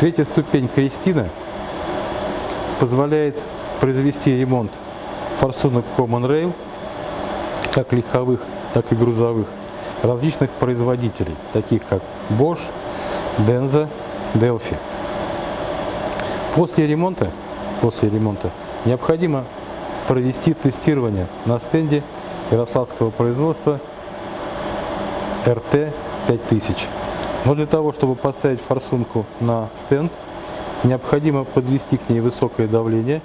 Третья ступень Кристина позволяет произвести ремонт форсунок Common Rail, как легковых, так и грузовых, различных производителей, таких как Bosch, Denza, Delphi. После ремонта, после ремонта необходимо провести тестирование на стенде ярославского производства RT5000. Но для того, чтобы поставить форсунку на стенд, необходимо подвести к ней высокое давление,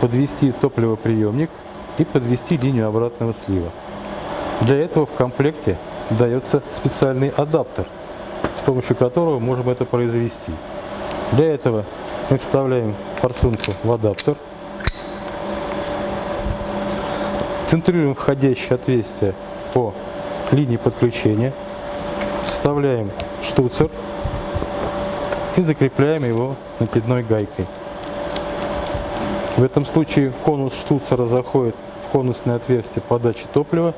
подвести топливоприемник и подвести линию обратного слива. Для этого в комплекте дается специальный адаптер, с помощью которого можем это произвести. Для этого мы вставляем форсунку в адаптер, центрируем входящее отверстие по линии подключения, вставляем штуцер и закрепляем его накидной гайкой. В этом случае конус штуцера заходит в конусное отверстие подачи топлива,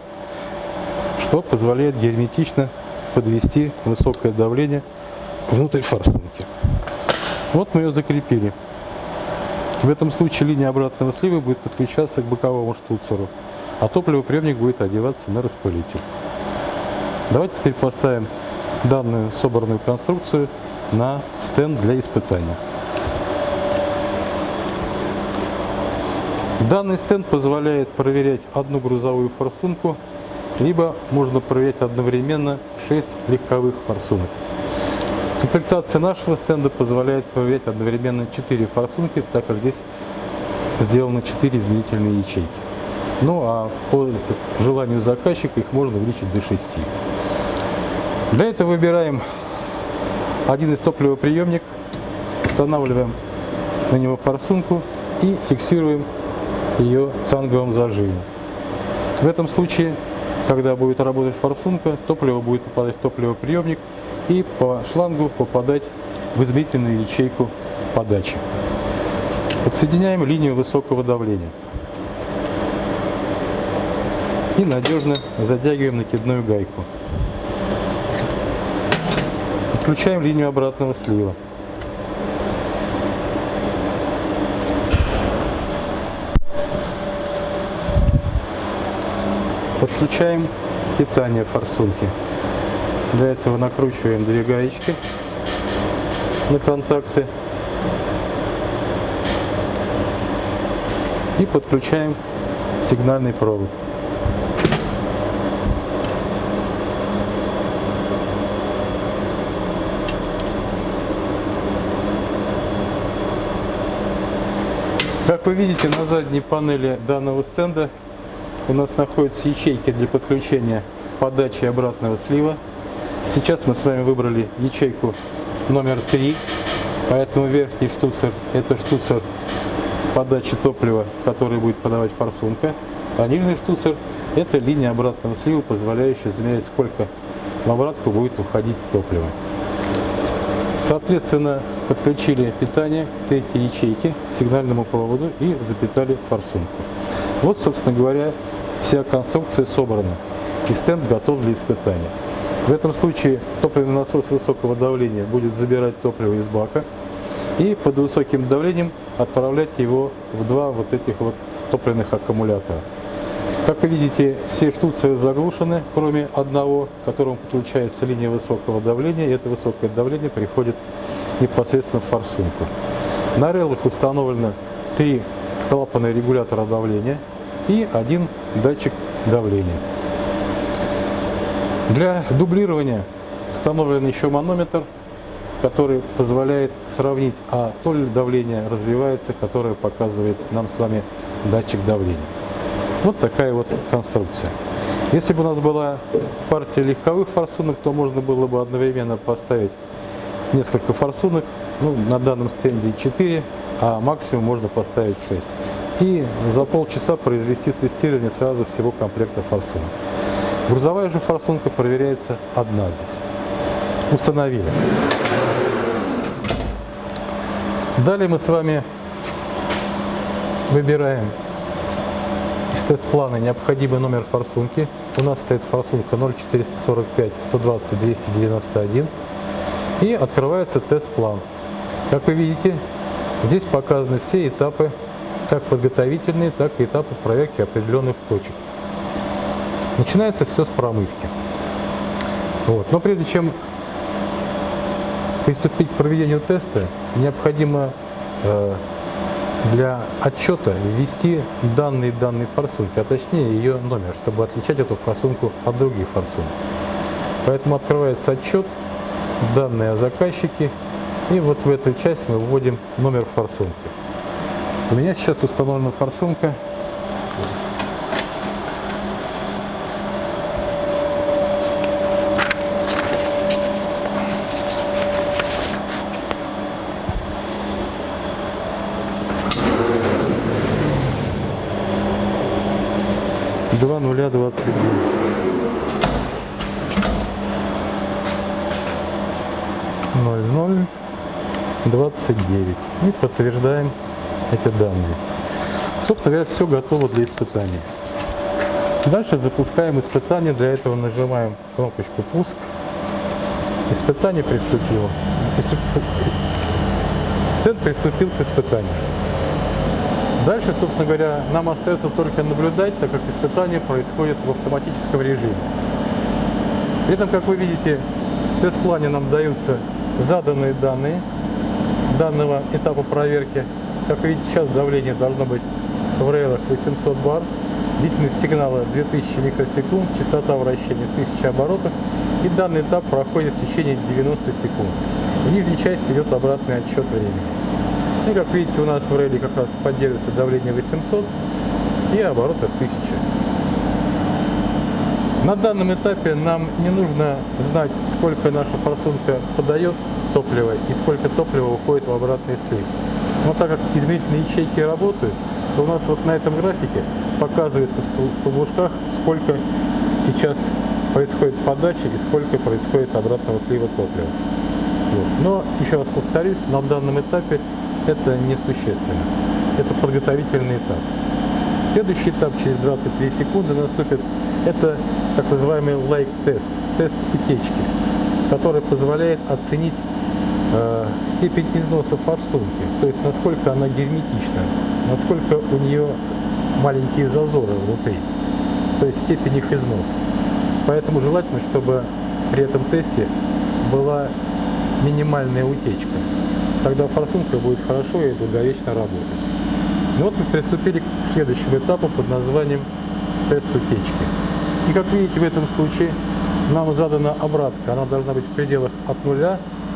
что позволяет герметично подвести высокое давление внутрь форсунки. Вот мы ее закрепили. В этом случае линия обратного слива будет подключаться к боковому штуцеру, а топливоприемник будет одеваться на распылитель. Давайте теперь поставим данную собранную конструкцию на стенд для испытания. Данный стенд позволяет проверять одну грузовую форсунку, либо можно проверять одновременно 6 легковых форсунок. Комплектация нашего стенда позволяет проверять одновременно 4 форсунки, так как здесь сделано 4 изменительные ячейки. Ну а по желанию заказчика их можно увеличить до 6. Для этого выбираем один из топливоприемник, устанавливаем на него форсунку и фиксируем ее цанговым зажимом. В этом случае, когда будет работать форсунка, топливо будет попадать в топливоприемник и по шлангу попадать в измерительную ячейку подачи. Подсоединяем линию высокого давления и надежно затягиваем накидную гайку. Подключаем линию обратного слива. Подключаем питание форсунки. Для этого накручиваем две гаечки на контакты и подключаем сигнальный провод. Как вы видите, на задней панели данного стенда у нас находятся ячейки для подключения подачи обратного слива. Сейчас мы с вами выбрали ячейку номер 3, поэтому верхний штуцер – это штуцер подачи топлива, который будет подавать форсунка, а нижний штуцер – это линия обратного слива, позволяющая замерять, сколько в обратку будет уходить топливо. Соответственно, подключили питание к третьей ячейке, сигнальному проводу и запитали форсунку. Вот, собственно говоря, вся конструкция собрана и стенд готов для испытания. В этом случае топливный насос высокого давления будет забирать топливо из бака и под высоким давлением отправлять его в два вот этих вот топливных аккумулятора. Как вы видите, все штуции заглушены, кроме одного, к которому подключается линия высокого давления, и это высокое давление приходит непосредственно в форсунку. На релах установлено три клапана регулятора давления и один датчик давления. Для дублирования установлен еще манометр, который позволяет сравнить, а то ли давление развивается, которое показывает нам с вами датчик давления. Вот такая вот конструкция. Если бы у нас была партия легковых форсунок, то можно было бы одновременно поставить несколько форсунок. Ну, на данном стенде 4, а максимум можно поставить 6. И за полчаса произвести тестирование сразу всего комплекта форсунок. Грузовая же форсунка проверяется одна здесь. Установили. Далее мы с вами выбираем тест-плана необходимый номер форсунки. У нас стоит форсунка 0445 120 291. И открывается тест-план. Как вы видите, здесь показаны все этапы, как подготовительные, так и этапы проверки определенных точек. Начинается все с промывки. Вот. Но прежде чем приступить к проведению теста, необходимо э, для отчета ввести данные данной форсунки, а точнее ее номер, чтобы отличать эту форсунку от других форсунок. Поэтому открывается отчет, данные о заказчике, и вот в эту часть мы вводим номер форсунки. У меня сейчас установлена форсунка два нуля двадцать ноль ноль двадцать девять и подтверждаем эти данные. Собственно говоря, все готово для испытания. Дальше запускаем испытание. Для этого нажимаем кнопочку «Пуск». Испытание приступило. Стенд приступил к испытанию. Дальше, собственно говоря, нам остается только наблюдать, так как испытание происходит в автоматическом режиме. При этом, как вы видите, в тест-плане нам даются заданные данные данного этапа проверки. Как видите, сейчас давление должно быть в рейлах 800 бар, длительность сигнала 2000 микросекунд, частота вращения 1000 оборотов. И данный этап проходит в течение 90 секунд. В нижней части идет обратный отсчет времени. И как видите, у нас в рейле как раз поддерживается давление 800 и обороты 1000. На данном этапе нам не нужно знать, сколько наша форсунка подает топлива и сколько топлива уходит в обратный слив. Но так как измерительные ячейки работают, то у нас вот на этом графике показывается в столбушках, сколько сейчас происходит подачи и сколько происходит обратного слива топлива. Вот. Но, еще раз повторюсь, на данном этапе это несущественно. Это подготовительный этап. Следующий этап через 23 секунды наступит, это так называемый лайк-тест, тест утечки, который позволяет оценить э, степень износа форсунки, то есть насколько она герметична, насколько у нее маленькие зазоры внутри, то есть степень их износа. Поэтому желательно, чтобы при этом тесте была минимальная утечка. Тогда форсунка будет хорошо и долговечно работать. Ну вот мы приступили к следующему этапу под названием тест утечки. И как видите в этом случае нам задана обратка. Она должна быть в пределах от 0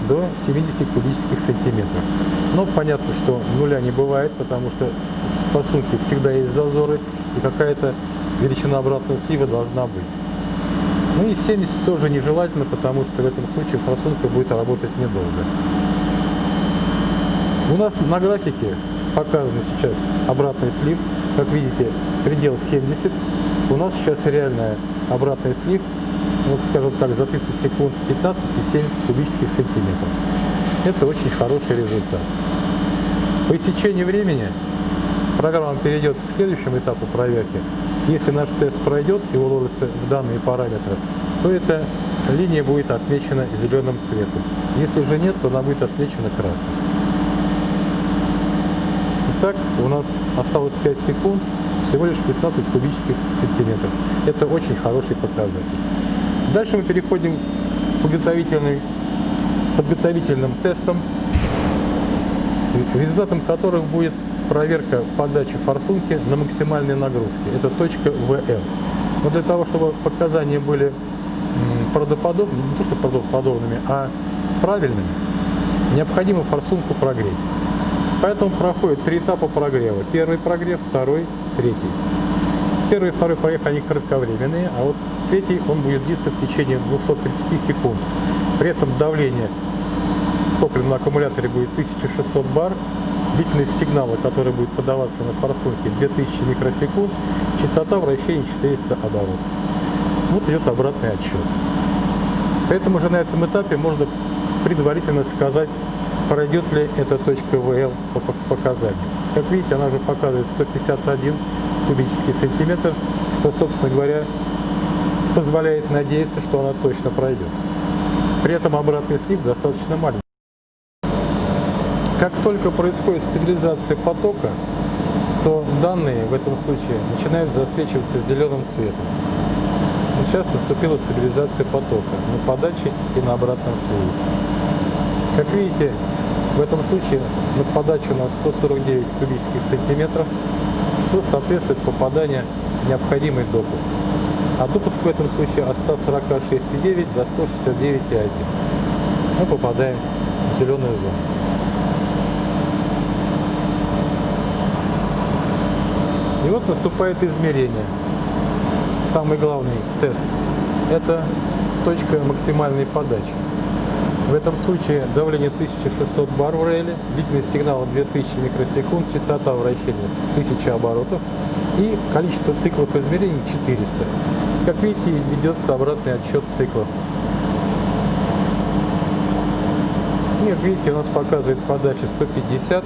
до 70 кубических сантиметров. Но понятно, что нуля не бывает, потому что в форсунке всегда есть зазоры и какая-то величина обратного слива должна быть. Ну и 70 тоже нежелательно, потому что в этом случае форсунка будет работать недолго. У нас на графике показан сейчас обратный слив. Как видите, предел 70. У нас сейчас реальный обратный слив, вот скажем так, за 30 секунд 15,7 кубических сантиметров. Это очень хороший результат. По истечении времени программа перейдет к следующему этапу проверки. Если наш тест пройдет и уложится в данные параметры, то эта линия будет отмечена зеленым цветом. Если же нет, то она будет отмечена красным. Итак, у нас осталось 5 секунд, всего лишь 15 кубических сантиметров. Это очень хороший показатель. Дальше мы переходим к подготовительным, подготовительным тестам, результатом которых будет проверка подачи форсунки на максимальной нагрузке. Это точка ВМ. Но для того, чтобы показания были правдоподобными, не то что правдоподобными, а правильными, необходимо форсунку прогреть. Поэтому проходит три этапа прогрева. Первый прогрев, второй, третий. Первый и второй прогрев, они кратковременные, а вот третий, он будет длиться в течение 230 секунд. При этом давление в топливном аккумуляторе будет 1600 бар, длительность сигнала, который будет подаваться на форсунке 2000 микросекунд, частота вращения 400 оборотов. Вот идет обратный отсчет. Поэтому уже на этом этапе можно предварительно сказать, пройдет ли эта точка ВЛ по показаниям. Как видите, она уже показывает 151 кубический сантиметр, что, собственно говоря, позволяет надеяться, что она точно пройдет. При этом обратный слив достаточно маленький. Как только происходит стабилизация потока, то данные в этом случае начинают засвечиваться зеленым цветом. Сейчас наступила стабилизация потока на подаче и на обратном сливе. Как видите, в этом случае на подаче у нас 149 кубических сантиметров, что соответствует попаданию необходимый допуск. А допуск в этом случае от 146,9 до 169,1. Мы попадаем в зеленую зону. И вот наступает измерение. Самый главный тест – это точка максимальной подачи. В этом случае давление 1600 бар в рейле, длительность сигнала 2000 микросекунд, частота вращения 1000 оборотов и количество циклов измерений 400. Как видите, ведется обратный отсчет циклов. И, как видите, у нас показывает подача 150,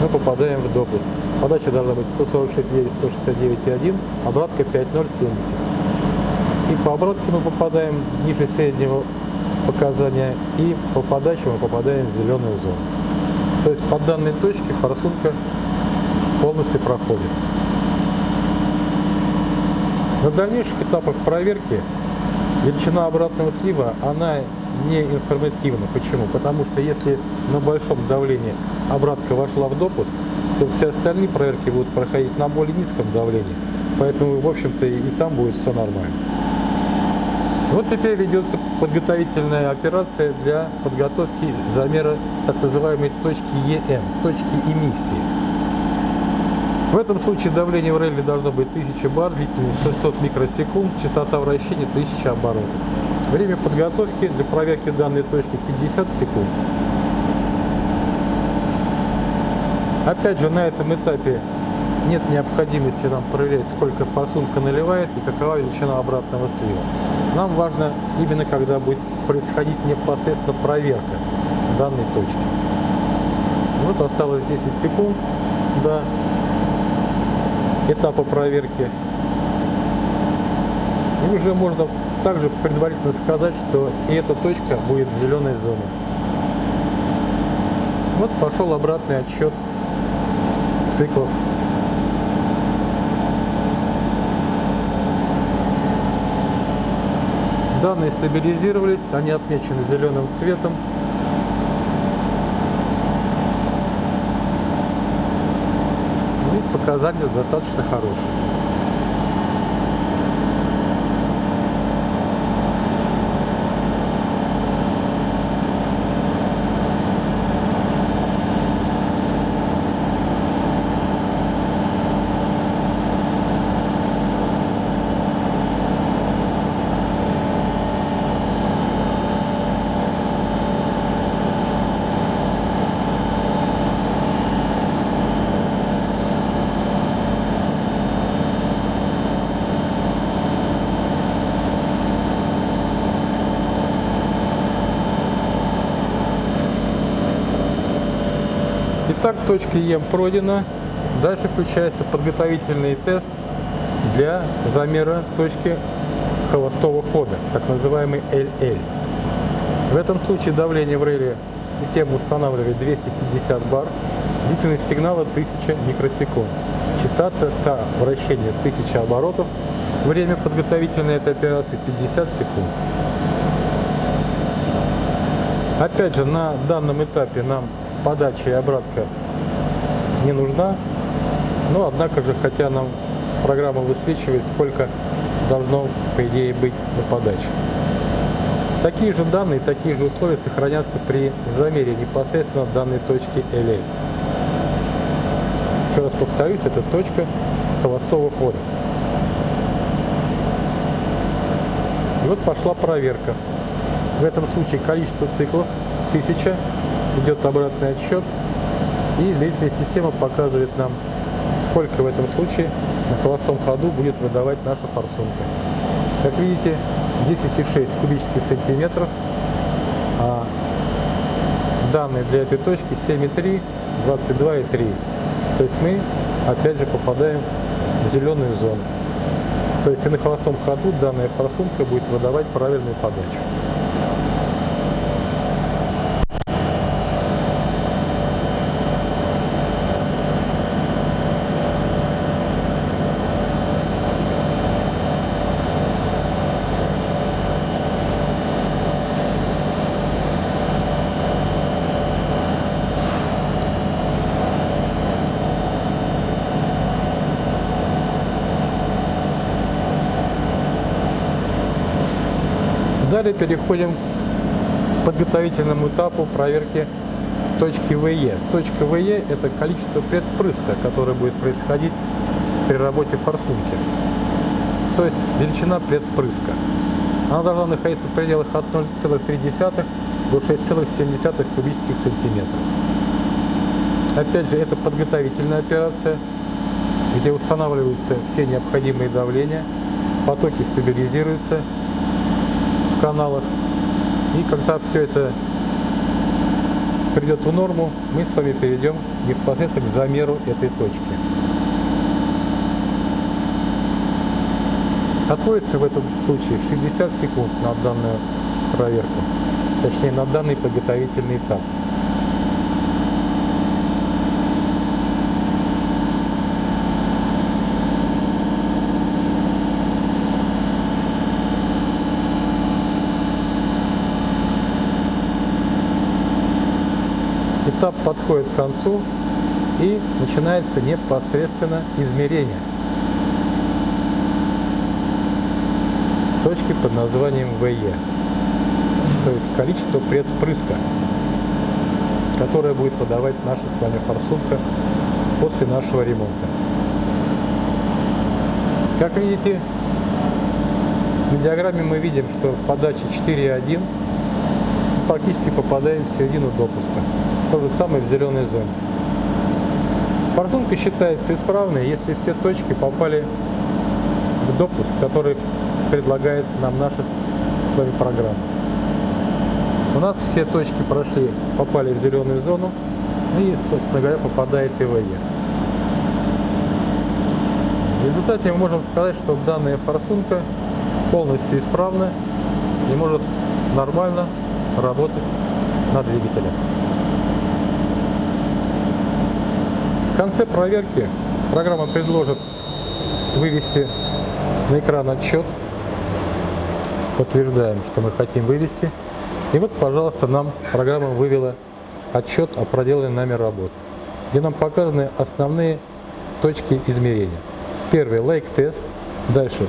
мы попадаем в допуск. Подача должна быть 146,9, 169,1, обратка 5,070. И по обратке мы попадаем ниже среднего показания, и по подаче мы попадаем в зеленую зону. То есть по данной точке форсунка полностью проходит. На дальнейших этапах проверки величина обратного слива, она не информативна. Почему? Потому что если на большом давлении обратка вошла в допуск, то все остальные проверки будут проходить на более низком давлении. Поэтому, в общем-то, и там будет все нормально. Вот теперь ведется подготовительная операция для подготовки замера так называемой точки ЕМ, точки эмиссии. В этом случае давление в реле должно быть 1000 бар, длительность 600 микросекунд, частота вращения 1000 оборотов. Время подготовки для проверки данной точки 50 секунд. Опять же, на этом этапе нет необходимости нам проверять, сколько форсунка наливает и какова величина обратного слива. Нам важно именно, когда будет происходить непосредственно проверка данной точки. Вот осталось 10 секунд до этапа проверки. И уже можно также предварительно сказать, что и эта точка будет в зеленой зоне. Вот пошел обратный отсчет циклов Данные стабилизировались, они отмечены зеленым цветом. И показатели достаточно хорошие. Итак, точка Ем пройдена. Дальше включается подготовительный тест для замера точки холостого хода, так называемый LL. В этом случае давление в реле система устанавливает 250 бар, длительность сигнала 1000 микросекунд, частота вращения 1000 оборотов, время подготовительной этой операции 50 секунд. Опять же, на данном этапе нам подача и обратка не нужна. Но, однако же, хотя нам программа высвечивает, сколько должно, по идее, быть на подаче. Такие же данные, такие же условия сохранятся при замере непосредственно данной точки LA. Еще раз повторюсь, это точка холостого хода. И вот пошла проверка. В этом случае количество циклов 1000 идет обратный отсчет, и измерительная система показывает нам, сколько в этом случае на холостом ходу будет выдавать наша форсунка. Как видите, 10,6 кубических сантиметров, а данные для этой точки 7,3, 22,3. То есть мы опять же попадаем в зеленую зону. То есть и на холостом ходу данная форсунка будет выдавать правильную подачу. Далее переходим к подготовительному этапу проверки точки ВЕ. Точка ВЕ – это количество предвпрыска, которое будет происходить при работе форсунки. То есть величина предвпрыска. Она должна находиться в пределах от 0,3 до 6,7 кубических сантиметров. Опять же, это подготовительная операция, где устанавливаются все необходимые давления, потоки стабилизируются каналах. И когда все это придет в норму, мы с вами перейдем непосредственно к замеру этой точки. Отводится в этом случае 60 секунд на данную проверку, точнее на данный подготовительный этап. Этап подходит к концу и начинается непосредственно измерение точки под названием ВЕ, то есть количество предвпрыска, которое будет выдавать наша с вами форсунка после нашего ремонта. Как видите, на диаграмме мы видим, что подача 4.1 практически попадаем в середину допуска. То же самое в зеленой зоне. Форсунка считается исправной, если все точки попали в допуск, который предлагает нам наша с вами программа. У нас все точки прошли, попали в зеленую зону и, собственно говоря, попадает и ВЕ. В результате мы можем сказать, что данная форсунка полностью исправна и может нормально работать на двигателе. В конце проверки программа предложит вывести на экран отчет. Подтверждаем, что мы хотим вывести. И вот, пожалуйста, нам программа вывела отчет о проделанной нами работе, где нам показаны основные точки измерения. Первый лайк-тест, дальше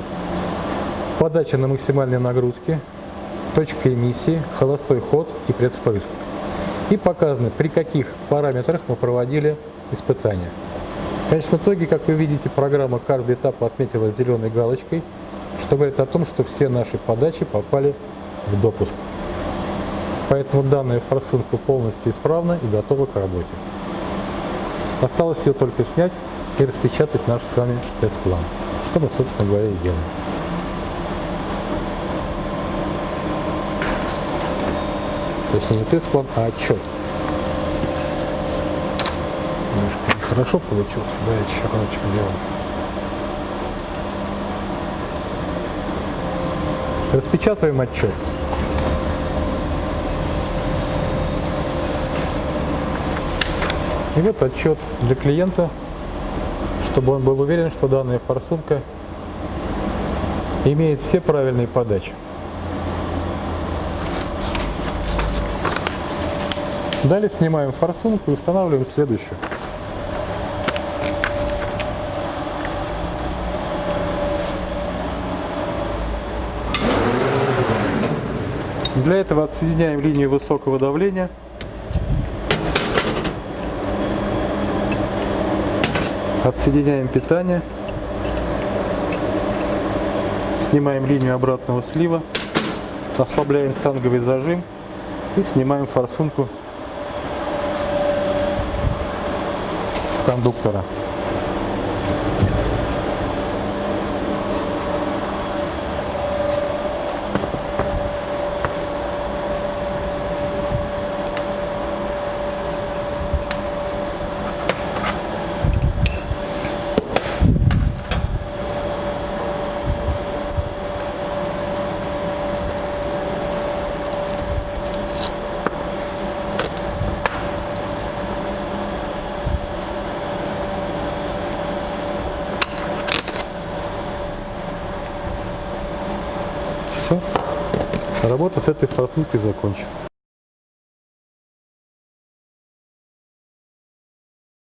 подача на максимальные нагрузки, точка эмиссии, холостой ход и предвпрыск. И показано, при каких параметрах мы проводили испытания. В конечном итоге, как вы видите, программа каждый этап отметила зеленой галочкой, что говорит о том, что все наши подачи попали в допуск. Поэтому данная форсунка полностью исправна и готова к работе. Осталось ее только снять и распечатать наш с вами тест-план, что мы, собственно говоря, и делаем. Точнее не тест-план, а отчет. Немножко нехорошо получился, да, я черночек сделал. Распечатываем отчет. И вот отчет для клиента, чтобы он был уверен, что данная форсунка имеет все правильные подачи. Далее снимаем форсунку и устанавливаем следующую. Для этого отсоединяем линию высокого давления. Отсоединяем питание. Снимаем линию обратного слива. Ослабляем цанговый зажим и снимаем форсунку кондуктора. Все. Работа с этой форсункой закончена.